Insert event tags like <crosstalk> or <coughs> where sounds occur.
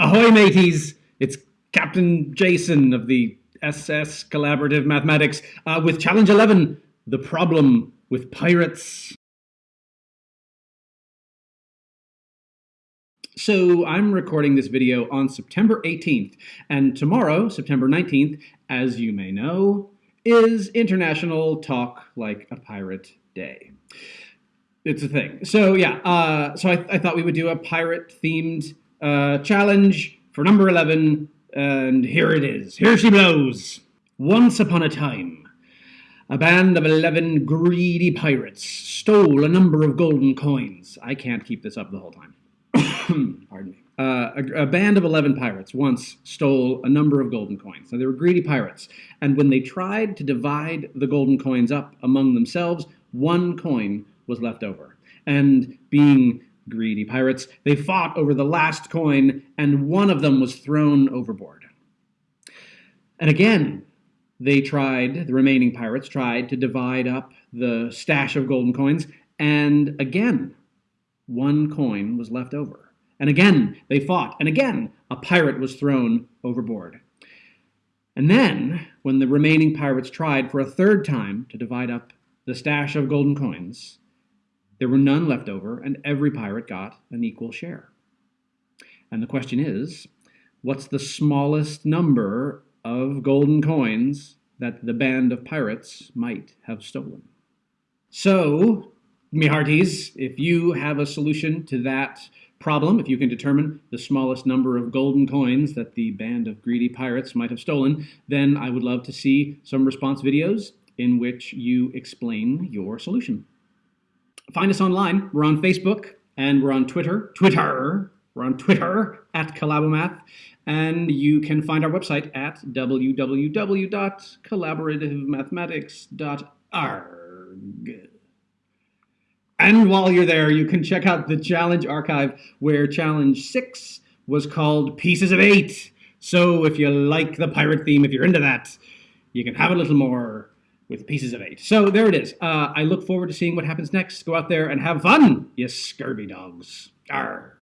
Ahoy, mateys! It's Captain Jason of the SS Collaborative Mathematics uh, with Challenge 11 The Problem with Pirates. So I'm recording this video on September 18th, and tomorrow, September 19th, as you may know, is International Talk Like a Pirate Day. It's a thing. So yeah, uh, so I, I thought we would do a pirate-themed uh, challenge for number 11, and here it is. Here she blows. Once upon a time, a band of 11 greedy pirates stole a number of golden coins. I can't keep this up the whole time. <coughs> Pardon me. Uh, a, a, band of 11 pirates once stole a number of golden coins. Now, they were greedy pirates, and when they tried to divide the golden coins up among themselves, one coin was left over. And being greedy pirates. They fought over the last coin, and one of them was thrown overboard. And again, they tried, the remaining pirates tried to divide up the stash of golden coins, and again, one coin was left over. And again, they fought, and again, a pirate was thrown overboard. And then, when the remaining pirates tried for a third time to divide up the stash of golden coins, there were none left over, and every pirate got an equal share. And the question is, what's the smallest number of golden coins that the band of pirates might have stolen? So, me hearties, if you have a solution to that problem, if you can determine the smallest number of golden coins that the band of greedy pirates might have stolen, then I would love to see some response videos in which you explain your solution. Find us online. We're on Facebook and we're on Twitter. Twitter. We're on Twitter at Collabomath. And you can find our website at www.collaborativemathematics.org. And while you're there, you can check out the challenge archive where challenge six was called Pieces of Eight. So if you like the pirate theme, if you're into that, you can have a little more with pieces of eight. So there it is. Uh, I look forward to seeing what happens next. Go out there and have fun, you scurvy dogs. Arr.